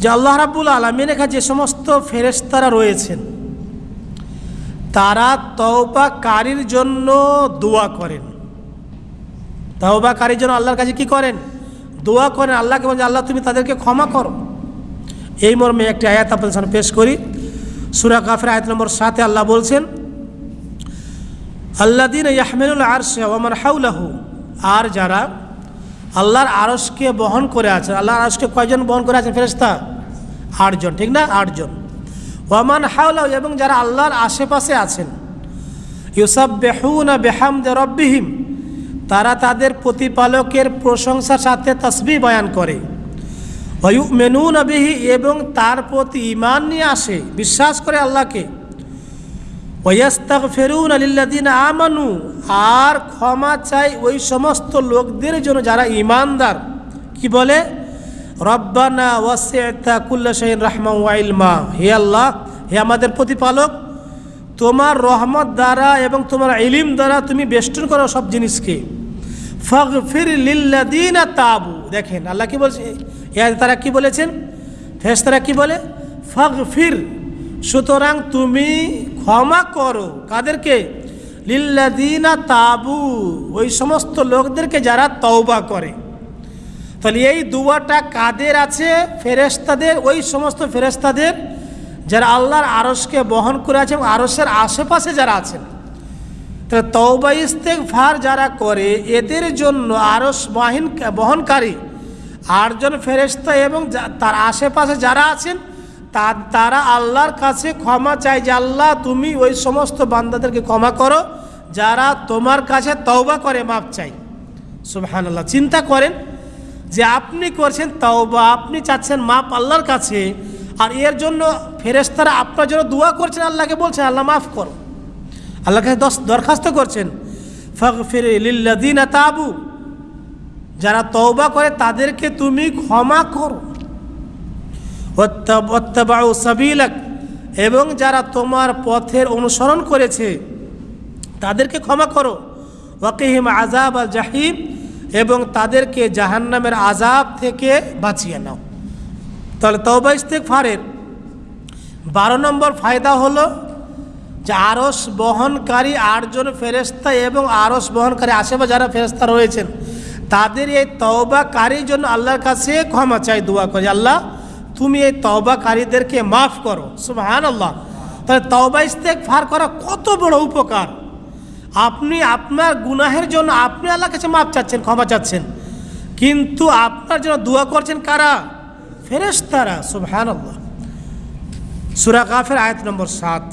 যে আল্লাহ রাবুল আলমিন এখানে যে সমস্ত ফেরেস্তারা রয়েছেন, তারা তওবাকারীর জন্য দোয়া করেন। তওবাকারীর জন্য আল্লাহর কাছে কি করেন? দোয়া করেন আল্লাহকে বলেন, আল্লাহ, তুমি তাদেরকে ক্ষমা করো। এই মর্মে একটি আয়াত আপনাদের সামনে পেশ করি। সুরা কাফের আয়াত নম্বর সাতে আল্লাহ বলছেন আরশে ওমান হাউলাহু আর যারা আল্লাহর আরশকে বহন করে আছেন। আল্লাহর আরসকে কয়জন বহন করে আছেন ফেরেস্তা আটজন, ঠিক না? আটজন। ওয়ামান হাউলাহু এবং যারা আল্লাহর আশেপাশে আছেন। ইউসাব বেহুনা বেহাম রব্বিহিম, তারা তাদের প্রতিপালকের প্রশংসার সাথে তসবি বয়ান করে। মেনু নবিহি এবং তার প্রতি ইমান নিয়ে আসে, বিশ্বাস করে আল্লাহকে। ওয়াস্তাক ফেরুন আলিল্লাদিন আমানু আর ক্ষমা চাই ওই সমস্ত লোকদের জন্য যারা ইমানদার। কি বলে? রব্বানা ওয়াসিতা কুল্লা শাহিন রহমা ওয়াইলমা হে আল্লাহ, হে আমাদের প্রতিপালক, তোমার রহমত দ্বারা এবং তোমার ইলিম দ্বারা তুমি বেষ্টন করো সব জিনিসকে। ফির লিল্লাদিনা তাবু। দেখেন, আল্লাহ কি বলছে? তারা কি বলেছেন? ফেস তারা কি বলে? ফির সুতরাং তুমি ক্ষমা করো। কাদেরকে? লিল্লাদিনা তাবু, ওই সমস্ত লোকদেরকে যারা তওবা করে। তাহলে এই দুয়াটা কাদের আছে? ফেরেস্তাদের ওই সমস্ত ফেরেস্তাদের যারা আল্লাহর আরসকে বহন করে আছে এবং আরসের আশেপাশে যারা আছেন। তাহলে তওবা ইস্তেক ফার যারা করে, এদের জন্য আরস বাহিন বহনকারী আটজন ফেরেস্তা এবং তার আশেপাশে যারা আছেন তা, তারা আল্লাহর কাছে ক্ষমা চায় যে আল্লাহ, তুমি ওই সমস্ত বান্দাদেরকে ক্ষমা করো, যারা তোমার কাছে তওবা করে মাপ চাই সুবহান আল্লাহ চিন্তা করেন যে আপনি করছেন তওবা, আপনি চাচ্ছেন মাপ আল্লাহর কাছে, আর এর জন্য ফেরেস্তারা আপনার জন্য দোয়া করছেন, আল্লাহকে বলছেন, আল্লাহ মাফ করো। আল্লাহর কাছে দশ, দরখাস্ত করছেন ফক ফির লিল্লাদিন তাবু। যারা তওবা করে তাদেরকে তুমি ক্ষমা করো। অত্যাবাউ সাবিলাক। এবং যারা তোমার পথের অনুসরণ করেছে, তাদেরকে ক্ষমা করো। ওয়াকিহিম আজাব আর জাহিম, এবং তাদেরকে জাহান্নামের আজাব থেকে বাঁচিয়ে নাও। তাহলে তওবা ফারের বারো নম্বর ফায়দা হলো যে আরস বহনকারী আটজন ফেরেস্তা এবং আরস বহনকারী আশেপাশে যারা ফেরেস্তা রয়েছেন, তাদের এই তওবাকারীর জন্য আল্লাহর কাছে ক্ষমা চাই, দোয়া করে। আল্লাহ তুমি এই তওবাকারীদেরকে মাফ করো। সুবাহান আল্লাহ তাহলে তওবা ইস্তেক ফার করা কত বড় উপকার। আপনি আপনার গুনাহের জন্য আপনি আল্লাহ কাছে মাফ চাচ্ছেন, ক্ষমা চাচ্ছেন। কিন্তু আপনার জন্য দোয়া করছেন কারা? ফেরেস্তারা সুবহান আল্লাহ সুরা কাফের আয়াত নম্বর সাত।